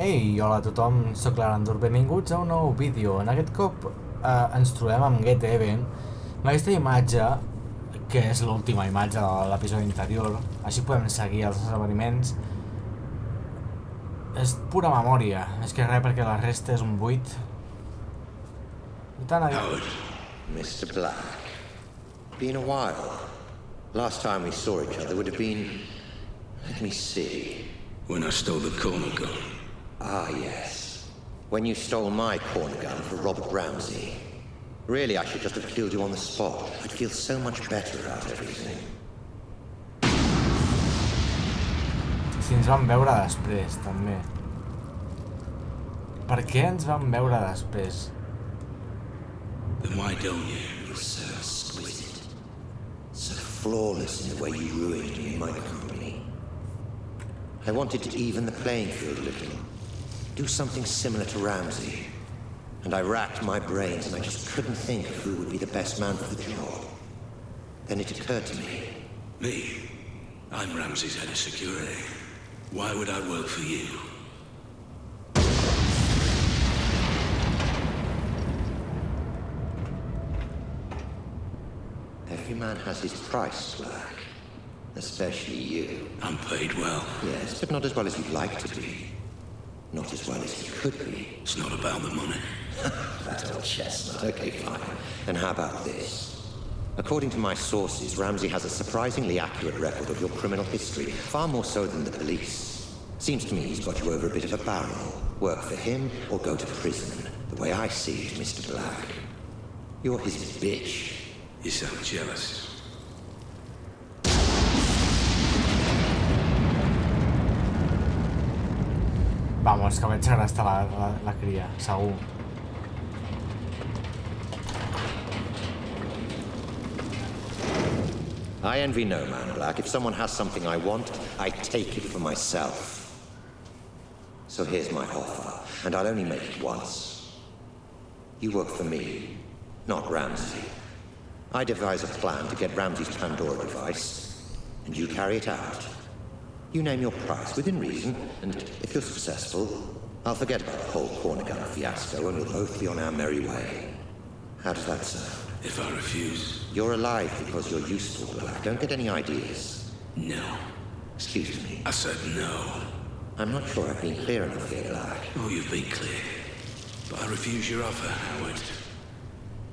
Ei, hola a tothom, sóc l'Arandur, benvinguts a un nou vídeo. En aquest cop eh, ens trobem amb Get Even, amb aquesta imatge, que és l'última imatge de l'episodi anterior, així podem seguir els esdeveniments. És pura memòria, és que res perquè la resta és un buit. I tant. Howard, Mr. Black. Been a while. Last time we saw each other would have been. Let me see. when I stole the corner gun. Ah, yes. When you stole my corner gun for Robert Ramsey. Really, I should just have killed you on the spot. I'd feel so much better about everything. Si ens vam veure després, també. Per què ens vam veure després? Then why don't you? You're so exquisite. So flawless in the way you ruined me and my company. I wanted to even the playing field a little. Do something similar to Ramsey. And I racked my brains and I just couldn't think of who would be the best man for the job. Then it occurred to me. Me? I'm Ramsey's head of security. Why would I work for you? Every man has his price, Black. Especially you. I'm paid well. Yes, but not as well as you'd like to be. Not as well as he could be. It's not about the money. That old chestnut. Okay, fine. And how about this? According to my sources, Ramsey has a surprisingly accurate record of your criminal history, far more so than the police. Seems to me he's got you over a bit of a barrel. Work for him or go to prison. The way I see it, Mr. Black. You're his bitch. You sound jealous. Vamos, que la, la, la cria. I envy no man, Black. If someone has something I want, I take it for myself. So here's my offer, and I'll only make it once. You work for me, not Ramsey. I devise a plan to get Ramsey's Pandora device, and you carry it out. You name your price within reason, and if you're successful, I'll forget about the whole corner gun fiasco, and we'll both be on our merry way. How does that sound? If I refuse, You're alive because you're useful, Black. Don't get any ideas. no. Excuse me. I said no. I'm not sure I've been clear enough here, Black. Oh, you've been clear. But I refuse your offer, Howard.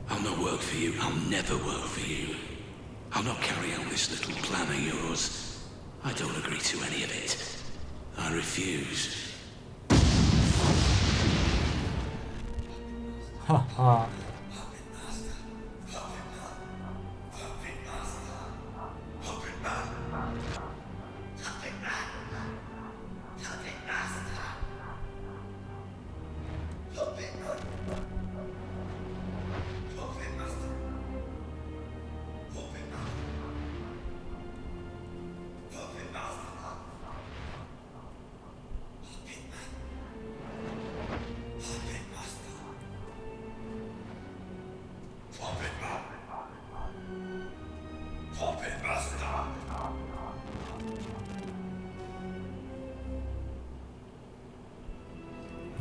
I'll not work for you. I'll never work for you. I'll not carry out this little plan of yours. I don't agree to any of it. I refuse. Haha.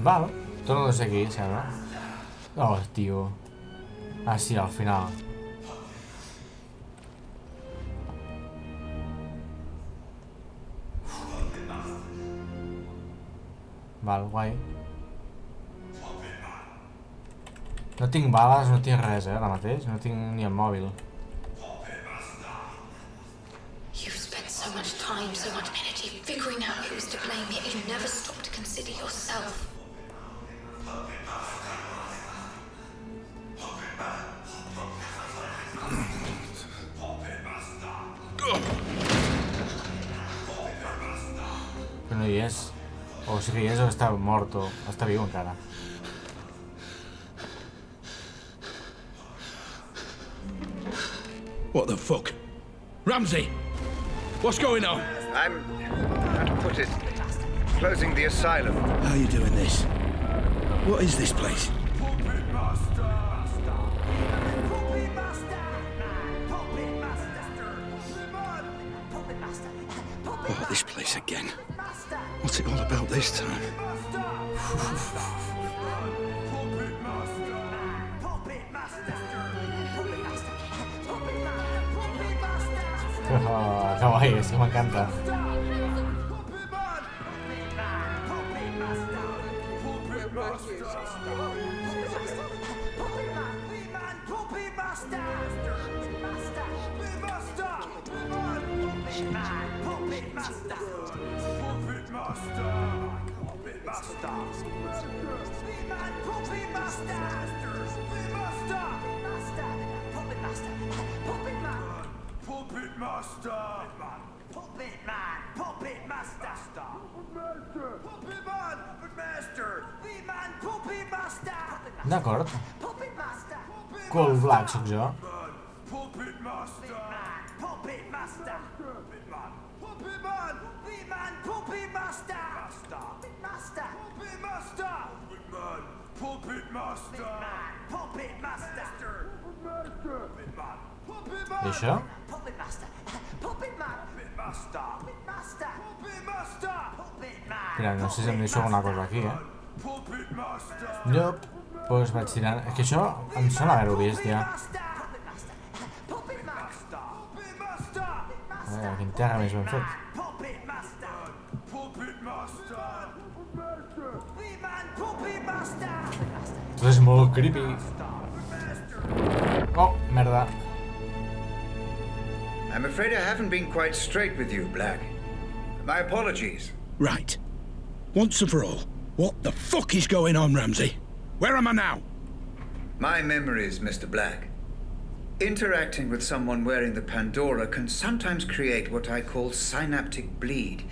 Val, ser aquí, sembla. Oh, tio. Ah, sí, al final. Val, guai. No tinc bales, no tinc res, eh, ara mateix. No tinc ni el mòbil. Spent so much time, so much energy figuring out who's to blame, yet you never stop to consider yourself. O sí que hi és o està mort o està viu encara. What the fuck? Ramsey! What's going on? I'm, how to put it, closing the asylum. How are you doing this? What is this place? Oh, this place again. What's it all about this time? Kawaii, es que me encanta. Puppet Master! Puppet Man! Puppet Master! Puppet Man! Puppet Master! Puppet Man! Puppet Master! D'acord. Puppet Master! Cole Black sóc jo. Master! Puppet Master! Puppet Man! Puppet Master! Puppet Master! Puppet Man! Puppet Man! I això? Puppet Master! Puppet Man! Puppet Master! Puppet Master! Puppet Master! Puppet Man! Mira, no sé si em deixo alguna cosa aquí, eh? Puppet Master! Jo, doncs vaig tirant... És que això em sona haver-ho vist, ja. Puppet Master! Puppet Master! A veure, quin terra més ben fet. Tot és molt creepy. Oh, merda. I'm afraid I haven't been quite straight with you, Black. My apologies. Right. Once and for all, what the fuck is going on, Ramsey? Where am I now? My memories, Mr. Black. Interacting with someone wearing the Pandora can sometimes create what I call synaptic bleed.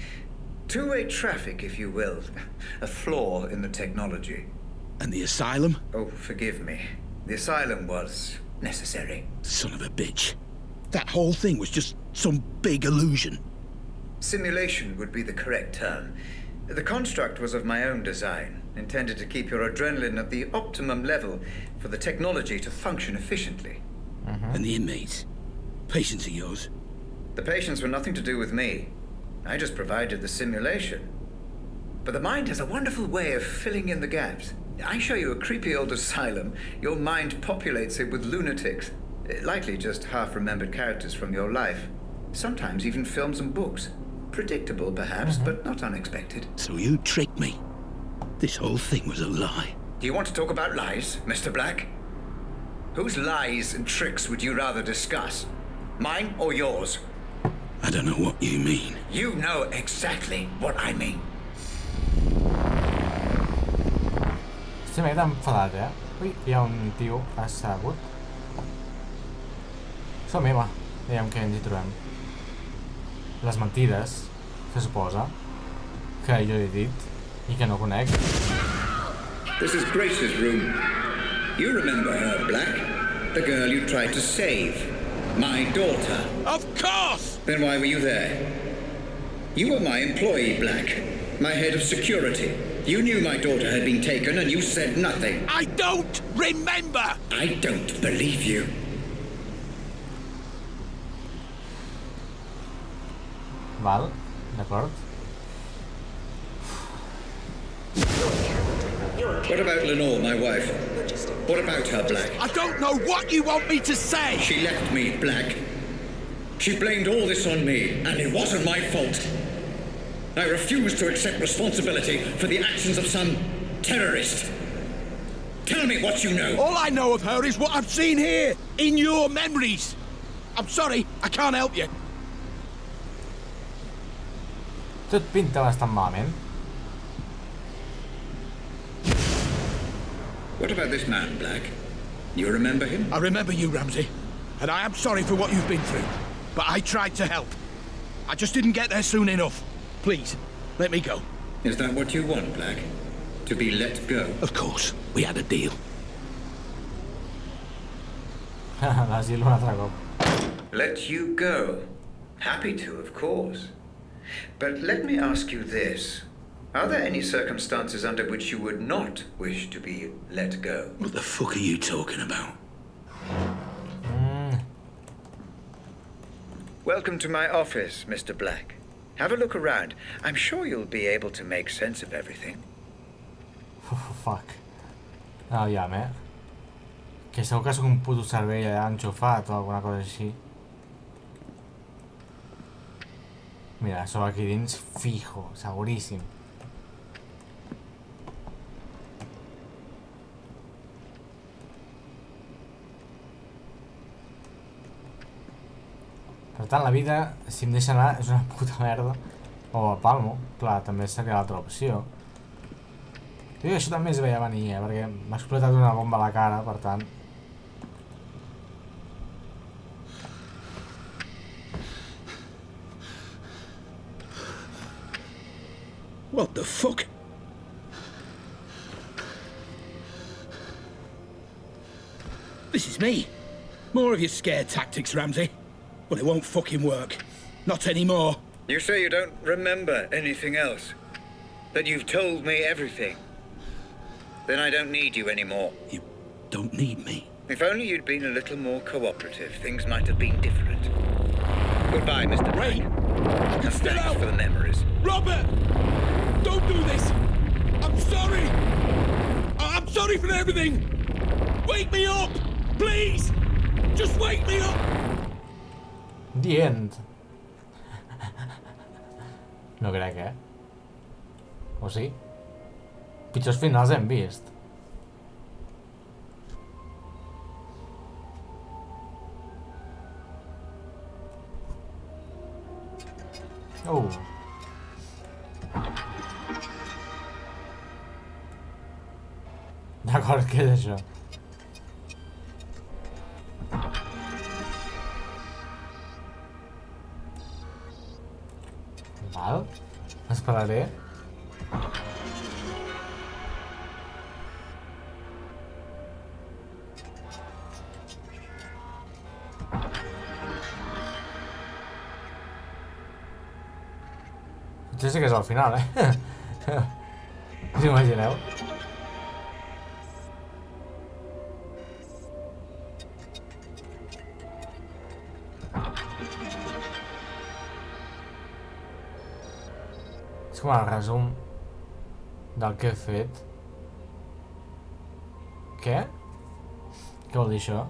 Two-way traffic, if you will. A flaw in the technology. And the asylum? Oh, forgive me. The asylum was necessary. Son of a bitch. That whole thing was just some big illusion. Simulation would be the correct term. The construct was of my own design, intended to keep your adrenaline at the optimum level for the technology to function efficiently. Mm-hmm. And the inmates? Patients of yours? The patients were nothing to do with me. I just provided the simulation. But the mind has a wonderful way of filling in the gaps. I show you a creepy old asylum, your mind populates it with lunatics. Likely just half remembered characters from your life. Sometimes even films and books. Predictable, perhaps, mm-hmm. but not unexpected. So you tricked me. This whole thing was a lie. Do you want to talk about lies, Mr. Black? Whose lies and tricks would you rather discuss? Mine or yours? I don't know what you mean. You know exactly what I mean. Sí, m'he quedat enfadat, eh? Ui, hi ha un tio assegut. Som-hi, va. Veiem què ens hi trobem. Les mentides, se suposa, que jo he dit i que no conec. This is Grace's room. You remember her, Black? The girl you tried to save. My daughter. Of course! Then why were you there? You were my employee, Black. My head of security. You knew my daughter had been taken and you said nothing. I don't remember! I don't believe you. Val? D'acord? What about Lenore, my wife? What about her, Black? I don't know what you want me to say! She left me, Black. She blamed all this on me, and it wasn't my fault. I refuse to accept responsibility for the actions of some terrorist. Tell me what you know. All I know of her is what I've seen here, in your memories. I'm sorry, I can't help you. Tot pinta bastant malament. What about this man, Black? You remember him? I remember you, Ramsey, and I am sorry for what you've been through. But I tried to help. I just didn't get there soon enough. Please, let me go. Is that what you want, Black? To be let go? Of course, we had a deal. L'asil un altre cop. Let you go? Happy to, of course. But let me ask you this. Are there any circumstances under which you would not wish to be let go? What the fuck are you talking about? Welcome to my office, Mr. Black. Have a look around. I'm sure you'll be able to make sense of everything. Fuck. No, ja, eh? Que segur que sóc un puto cervell allà enxufat o alguna cosa així. Mira, sóc aquí dins fijo, seguríssim. Per tant, la vida, si em deixa anar, és una puta merda. O a Palmo, clar, també seria l'altra opció. Jo això també es veia venir, eh, perquè m'ha explotat una bomba a la cara, per tant... What the fuck? This is me. More of your scare tactics, Ramsey. But it won't fucking work. Not anymore. You say you don't remember anything else? That you've told me everything? Then I don't need you anymore. You don't need me. If only you'd been a little more cooperative, things might have been different. Goodbye, Mr. Ray! And thanks out! for the memories. Robert! Don't do this! I'm sorry! I'm sorry for everything! Wake me up! Please! Just wake me up! The end. No crec, eh? O sí? Pitjors finals hem vist. Oh. D'acord, què és això? Val. Esperaré. Potser sí que és al final, eh? Us imagineu? Com el resum del que he fet. Què? Què vol dir això?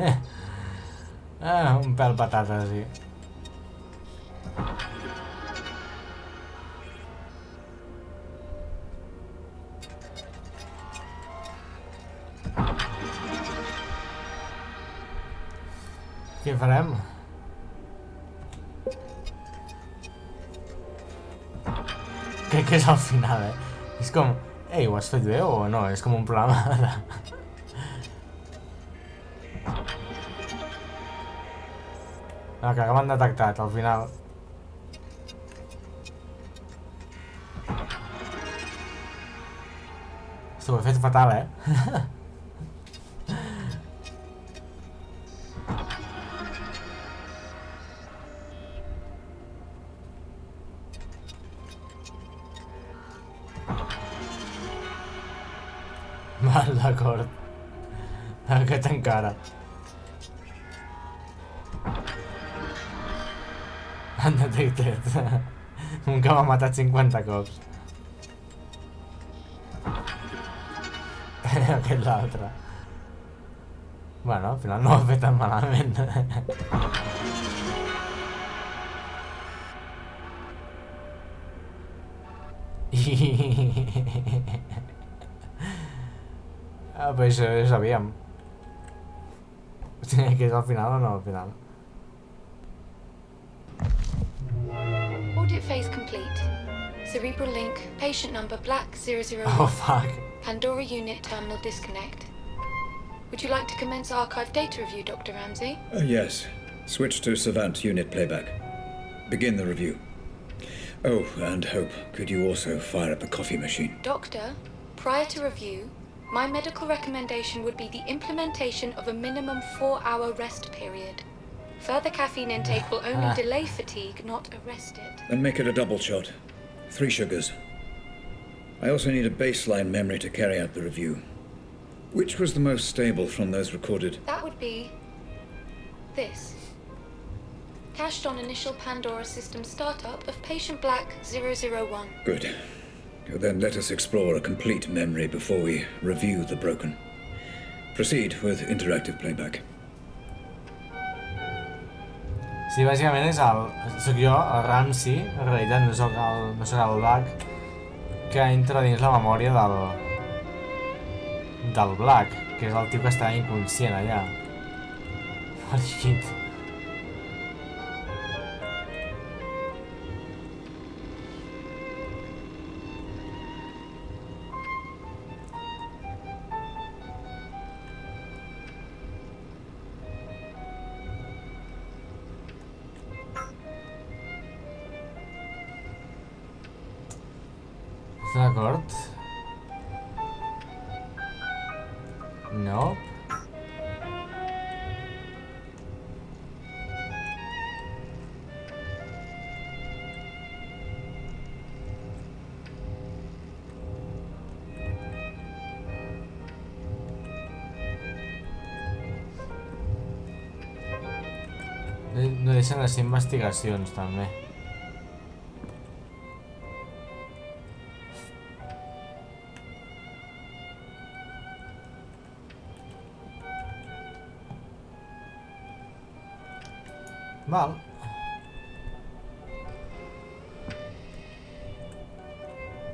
Ah, un pèl patata, sí. Què farem? Crec que és al final, eh? És com... Ei, ho has fet bé o no? És com un programa de... No, que m'han detectat, al final. Hosti, ho he fet fatal, eh? anda Undetected. Nunca va a matar 50 cops. que es la otra. Bueno, al final no afectan malamente. ah, pues eso que es al final o no al final. Complete. Cerebral link, patient number black 001. Oh, fuck. Pandora unit terminal disconnect. Would you like to commence archive data review, Dr. Ramsey? Uh, yes. Switch to Savant unit playback. Begin the review. Oh, and Hope, could you also fire up the coffee machine? Doctor, prior to review, my medical recommendation would be the implementation of a minimum four hour rest period. Further caffeine intake will only ah. delay fatigue, not arrest it. Then make it a double shot. Three sugars. I also need a baseline memory to carry out the review. Which was the most stable from those recorded? That would be this. Cached on initial Pandora system startup of patient black 001. Good. Then let us explore a complete memory before we review the broken. Proceed with interactive playback. Sí, bàsicament és el... Soc jo, el Ramsey, en realitat no sóc el, no sóc el Black, que entra dins la memòria del... del Black, que és el tio que està inconscient allà. Al llit. Deixen les investigacions, també. Val.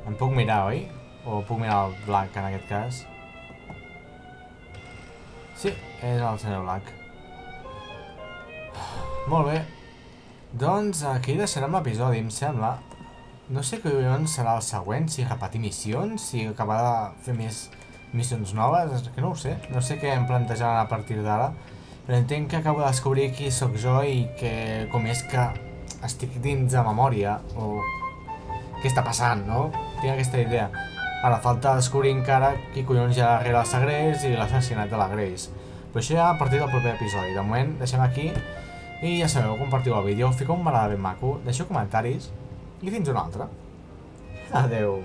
Em puc mirar, oi? O puc mirar el Black, en aquest cas? Sí, és el senyor Black. Molt bé. Doncs aquí deixarem l'episodi, em sembla. No sé què serà el següent, si repetir missions, si acabar de fer més missions noves, que no ho sé. No sé què em plantejaran a partir d'ara. Però entenc que acabo de descobrir qui sóc jo i que com és que estic dins de memòria o què està passant, no? Tinc aquesta idea. Ara falta descobrir encara qui collons hi ha darrere el segrest i l'assassinat de la Grace. Però això ja a partir del proper episodi. De moment deixem aquí i ja sabeu, compartiu el vídeo, fiqueu un m'agrada ben maco, deixeu comentaris i fins una altra. Adeu.